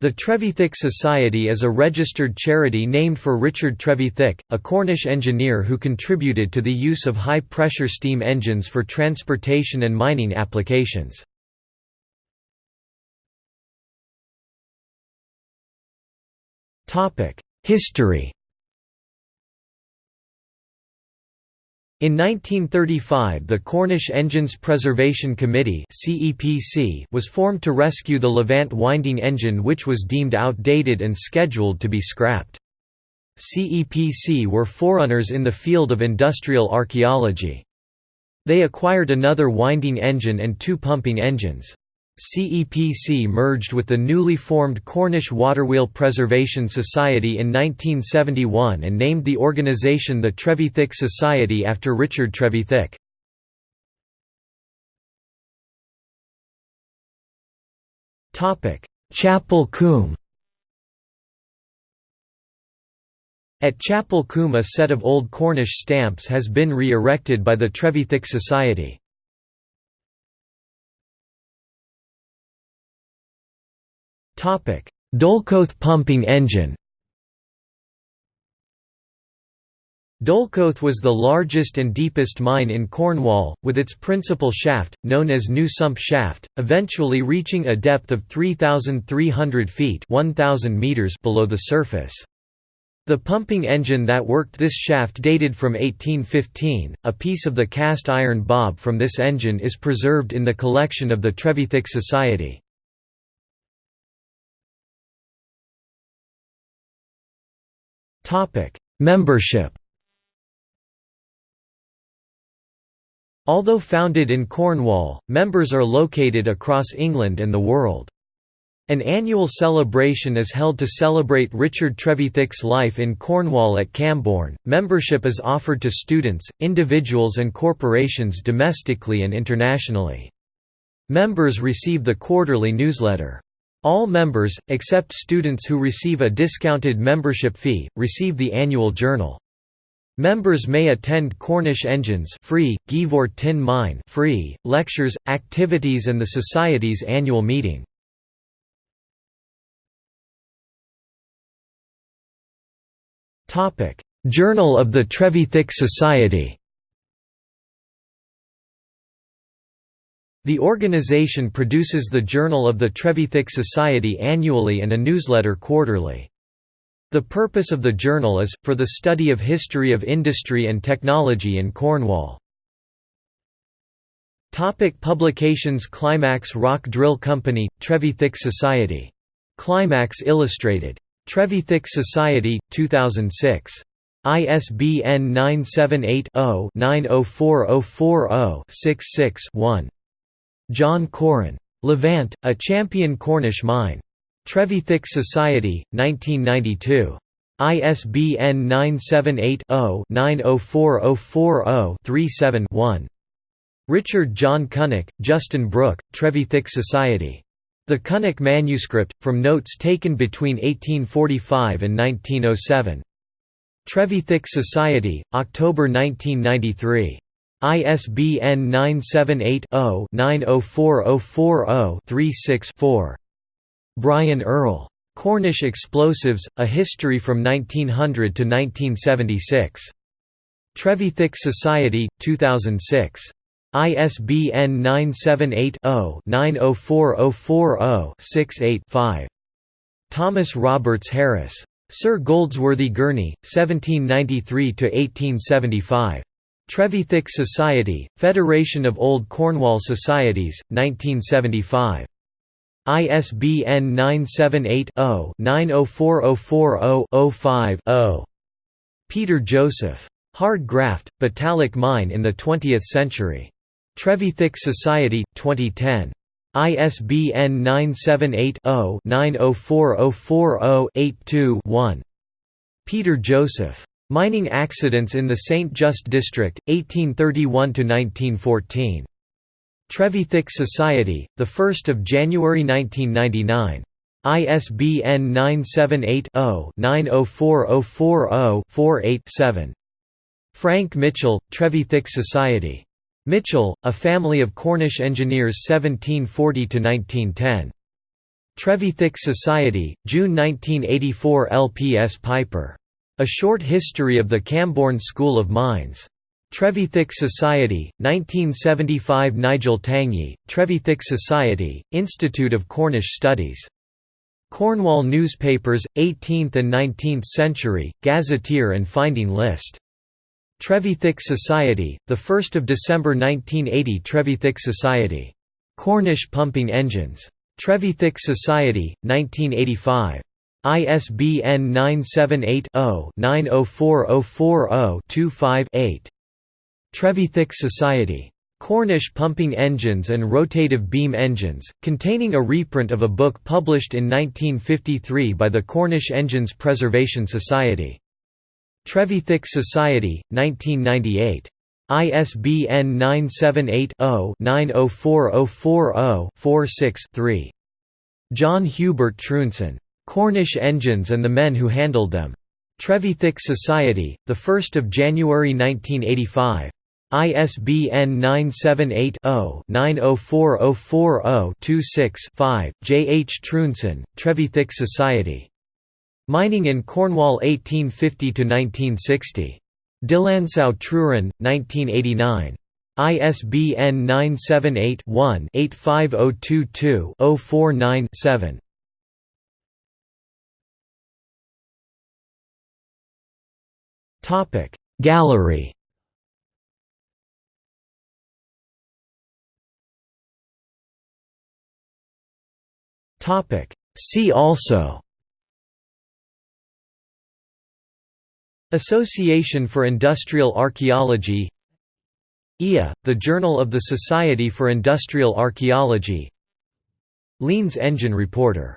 The Trevithick Society is a registered charity named for Richard Trevithick, a Cornish engineer who contributed to the use of high-pressure steam engines for transportation and mining applications. History In 1935 the Cornish Engines Preservation Committee was formed to rescue the Levant winding engine which was deemed outdated and scheduled to be scrapped. CEPC were forerunners in the field of industrial archaeology. They acquired another winding engine and two pumping engines. CEPC merged with the newly formed Cornish Waterwheel Preservation Society in 1971 and named the organisation the Trevithick Society after Richard Trevithick. Chapel Coombe At Chapel Coombe a set of old Cornish stamps has been re-erected by the Trevithick Society. Dolcoath pumping engine Dolcoath was the largest and deepest mine in Cornwall, with its principal shaft, known as New Sump Shaft, eventually reaching a depth of 3,300 feet 1,000 meters below the surface. The pumping engine that worked this shaft dated from 1815. A piece of the cast iron bob from this engine is preserved in the collection of the Trevithick Society. Membership Although founded in Cornwall, members are located across England and the world. An annual celebration is held to celebrate Richard Trevithick's life in Cornwall at Camborne. Membership is offered to students, individuals, and corporations domestically and internationally. Members receive the quarterly newsletter. All members, except students who receive a discounted membership fee, receive the annual journal. Members may attend Cornish Engines free, Geevor Tin Mine free, lectures, activities and the Society's annual meeting. Journal of the Trevithick Society The organization produces the Journal of the Trevithick Society annually and a newsletter quarterly. The purpose of the journal is, for the study of history of industry and technology in Cornwall. Topic publications Climax Rock Drill Company, Trevithick Society. Climax Illustrated. Trevithick Society, 2006. ISBN 978 0 904040 66 1. John Corin. Levant, a champion Cornish mine. Trevithick Society, 1992. ISBN 978-0-904040-37-1. Richard John Cunnack, Justin Brooke, Trevithick Society. The Cunnack Manuscript, from notes taken between 1845 and 1907. Trevithick Society, October 1993. ISBN 978-0-904040-36-4. Brian Earl. Cornish Explosives, A History from 1900 to 1976. Trevithick Society, 2006. ISBN 978-0-904040-68-5. Thomas Roberts Harris. Sir Goldsworthy Gurney, 1793–1875. Trevithick Society, Federation of Old Cornwall Societies, 1975. ISBN 978-0-904040-05-0. Peter Joseph. Hard Graft, Botallack Mine in the Twentieth Century. Trevithick Society, 2010. ISBN 978 0 904040 82 1. Peter Joseph. Mining accidents in the St. Just District, 1831–1914. Trevithick Society, 1 January 1999. ISBN 978-0-904040-48-7. Frank Mitchell, Trevithick Society. Mitchell, a family of Cornish engineers 1740–1910. Trevithick Society, June 1984 LPS Piper. A Short History of the Camborne School of Mines. Trevithick Society, 1975 Nigel Tangney, Trevithick Society, Institute of Cornish Studies. Cornwall Newspapers, 18th and 19th Century, Gazetteer and Finding List. Trevithick Society, 1 December 1980 Trevithick Society. Cornish Pumping Engines. Trevithick Society, 1985. ISBN 978-0-904040-25-8. Trevithick Society. Cornish Pumping Engines and Rotative Beam Engines, containing a reprint of a book published in 1953 by the Cornish Engines Preservation Society. Trevithick Society, 1998. ISBN 978-0-904040-46-3. John Hubert Trounson. Cornish Engines and the Men Who Handled Them. Trevithick Society, 1 January 1985. ISBN 978-0-904040-26-5. J. H. Trounson, Trevithick Society. Mining in Cornwall 1850–1960. Dyllansow Truran, 1989. ISBN 978-1-85022-049-7. Gallery. See also. Association for Industrial Archaeology. IA, the Journal of the Society for Industrial Archaeology. Leans Engine Reporter